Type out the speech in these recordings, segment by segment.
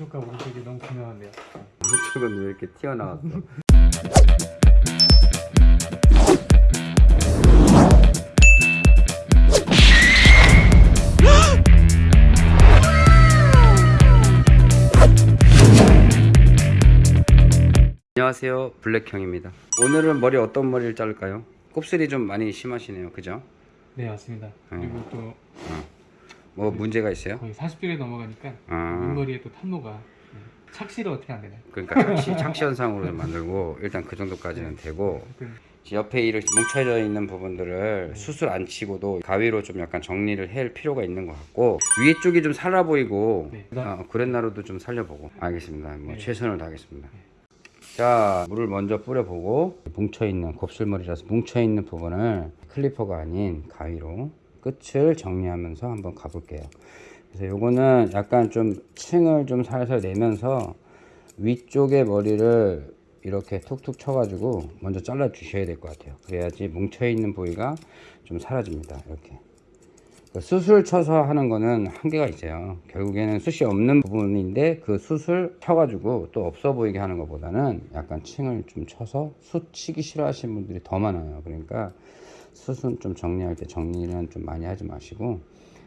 왼쪽과 오른쪽이 너무 분명한데요. 이쪽은 왜 이렇게 튀어나왔어? 안녕하세요 블랙형입니다 오늘은 머리 어떤 머리를 자를까요? 곱슬이 좀 많이 심하시네요 그죠? 네 맞습니다. 음. 그리고 또 뭐 문제가 있어요? 거의 40대에 넘어가니까 아. 윗머리에 또 탄노가 네. 착시를 어떻게 안 되나요? 그러니까 착시, 착시 현상으로 만들고 일단 그 정도까지는 되고 하여튼 옆에 이렇게 뭉쳐져 있는 부분들을 수술 안 치고도 가위로 좀 약간 정리를 할 필요가 있는 것 같고 위에 쪽이 좀 살아 보이고 네. 어, 그랜나루도 좀 살려보고 알겠습니다 뭐 네. 최선을 다하겠습니다 자 물을 먼저 뿌려보고 뭉쳐있는 곱슬머리라서 뭉쳐있는 부분을 클리퍼가 아닌 가위로 끝을 정리하면서 한번 가볼게요. 그래서 요거는 약간 좀 층을 좀 살살 내면서 위쪽의 머리를 이렇게 툭툭 쳐가지고 먼저 잘라 주셔야 될 것 같아요. 그래야지 뭉쳐있는 부위가 좀 사라집니다 이렇게. 그 수술 쳐서 하는 거는 한계가 있어요. 결국에는 숱이 없는 부분인데 그 숱을 쳐가지고 또 없어 보이게 하는 것보다는 약간 층을 좀 쳐서 숱 치기 싫어하시는 분들이 더 많아요. 그러니까 숱은 좀 정리할 때 정리는 좀 많이 하지 마시고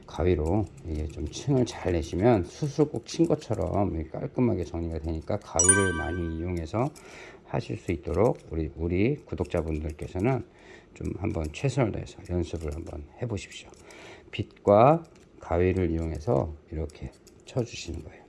가위로 이게 좀 층을 잘 내시면 숯을 꼭 친 것처럼 깔끔하게 정리가 되니까 가위를 많이 이용해서 하실 수 있도록 우리 우리 구독자분들께서는 좀 한번 최선을 다해서 연습을 한번 해 보십시오. 빗과 가위를 이용해서 이렇게 쳐 주시는 거예요.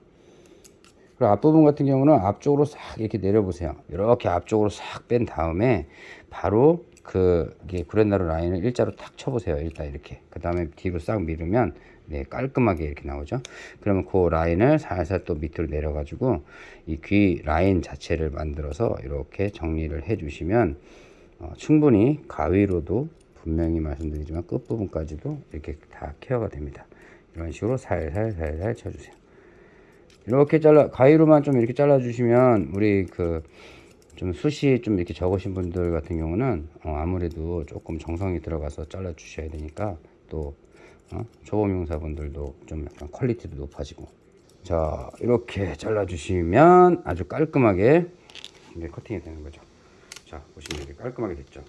그리고 앞부분 같은 경우는 앞쪽으로 싹 이렇게 내려보세요. 이렇게 앞쪽으로 싹 뺀 다음에 바로 그 구렛나루 라인을 일자로 탁 쳐보세요. 일단 이렇게. 그 다음에 뒤로 싹 밀으면 네, 깔끔하게 이렇게 나오죠. 그러면 그 라인을 살살 또 밑으로 내려가지고 이 귀 라인 자체를 만들어서 이렇게 정리를 해주시면 어, 충분히 가위로도 분명히 말씀드리지만 끝부분까지도 이렇게 다 케어가 됩니다. 이런 식으로 살살 살살 쳐주세요. 이렇게 잘라 가위로만 좀 이렇게 잘라 주시면 우리 그 좀 숱이 좀 이렇게 적으신 분들 같은 경우는 어 아무래도 조금 정성이 들어가서 잘라 주셔야 되니까 또 어 초보 미용사분들도 좀 약간 quality도 높아지고. 자 이렇게 잘라 주시면 아주 깔끔하게 이제 커팅이 되는 거죠. 자 보시면 이렇게 깔끔하게 됐죠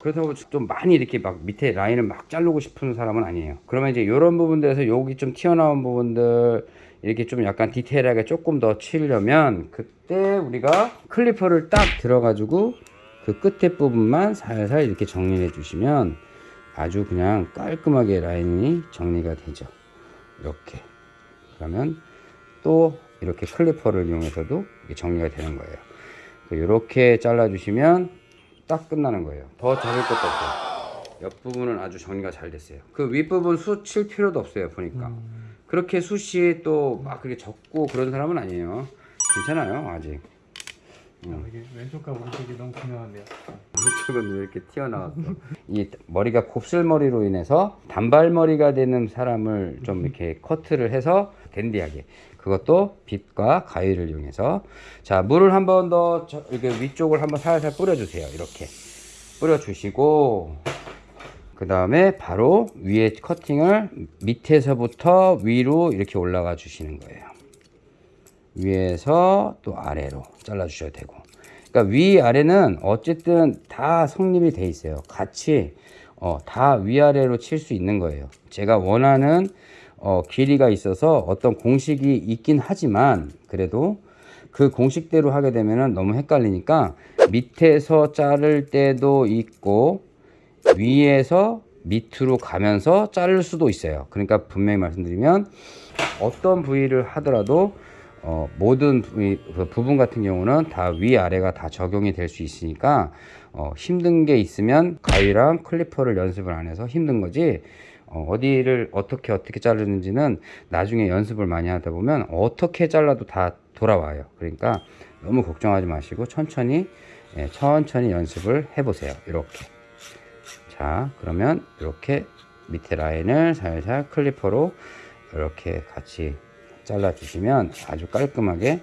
그렇다고 좀 많이 이렇게 막 밑에 라인을 막 자르고 싶은 사람은 아니에요. 그러면 이제 이런 부분들에서 여기 좀 튀어나온 부분들 이렇게 좀 약간 디테일하게 조금 더 치려면 그때 우리가 clipper를 딱 들어 가지고 그 끝에 부분만 살살 이렇게 정리해 주시면 아주 그냥 깔끔하게 라인이 정리가 되죠. 이렇게. 그러면 또 이렇게 clipper를 이용해서도 정리가 되는 거예요. 이렇게 잘라 주시면 딱 끝나는 거예요. 더 자를 것도 없어요. 옆부분은 아주 정리가 잘 됐어요. 그 윗부분 숱칠 필요도 없어요. 보니까. 그렇게 숱이 또막 그렇게 적고 그런 사람은 아니에요. 괜찮아요. 아직. 아, 이게 왼쪽과 오른쪽이 너무 분명한데요. 이쪽은 왜 이렇게 튀어나왔어? 이 머리가 곱슬머리로 인해서 단발머리가 되는 사람을 좀 이렇게 커트를 해서 댄디하게. 그것도 빗과 가위를 이용해서. 자 물을 한 번 더 이렇게 위쪽을 한번 살살 뿌려주세요. 이렇게. 뿌려주시고. 그 다음에 바로 위에 커팅을 밑에서부터 위로 이렇게 올라가 주시는 거예요 위에서 또 아래로 잘라 주셔야 되고. 그러니까 위 아래는 어쨌든 다 성립이 돼 있어요. 같이 어, 다 위아래로 칠 수 있는 거예요. 제가 원하는 어, 길이가 있어서 어떤 공식이 있긴 하지만 그래도 그 공식대로 하게 되면 너무 헷갈리니까 밑에서 자를 때도 있고 위에서 밑으로 가면서 자를 수도 있어요. 그러니까 분명히 말씀드리면 어떤 부위를 하더라도 어, 모든 그 부분 같은 경우는 다 위아래가 다 적용이 될 수 있으니까 어, 힘든 게 있으면 가위랑 클리퍼를 연습을 안 해서 힘든 거지 어, 어디를 어떻게 어떻게 자르는지는 나중에 연습을 많이 하다 보면 어떻게 잘라도 다 돌아와요. 그러니까 너무 걱정하지 마시고 천천히 예, 천천히 연습을 해 보세요. 이렇게. 자 그러면 이렇게 밑에 라인을 살살 클리퍼로 이렇게 같이 잘라 주시면 아주 깔끔하게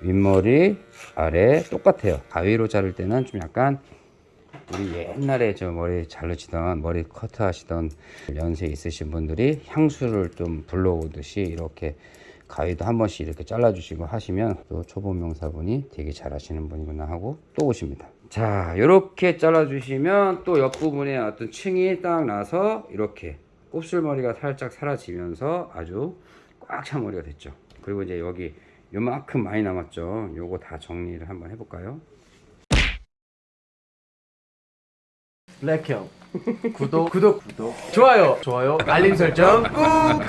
윗머리 아래 똑같아요 가위로 자를 때는 좀 약간 우리 옛날에 저 머리 자르시던 머리 커트 하시던 연세 있으신 분들이 향수를 좀 불러오듯이 이렇게 가위도 한 번씩 이렇게 잘라주시고 하시면 또 초보 명사분이 되게 잘하시는 분이구나 하고 또 오십니다. 자, 이렇게 잘라주시면 또 옆부분에 어떤 층이 딱 나서 이렇게 곱슬머리가 살짝 사라지면서 아주 꽉찬 머리가 됐죠. 그리고 이제 여기 요만큼 많이 남았죠. 요거 다 정리를 한번 해볼까요? 블랙형. 구독 구독. 구독. 좋아요. 좋아요. 알림 설정. 꾹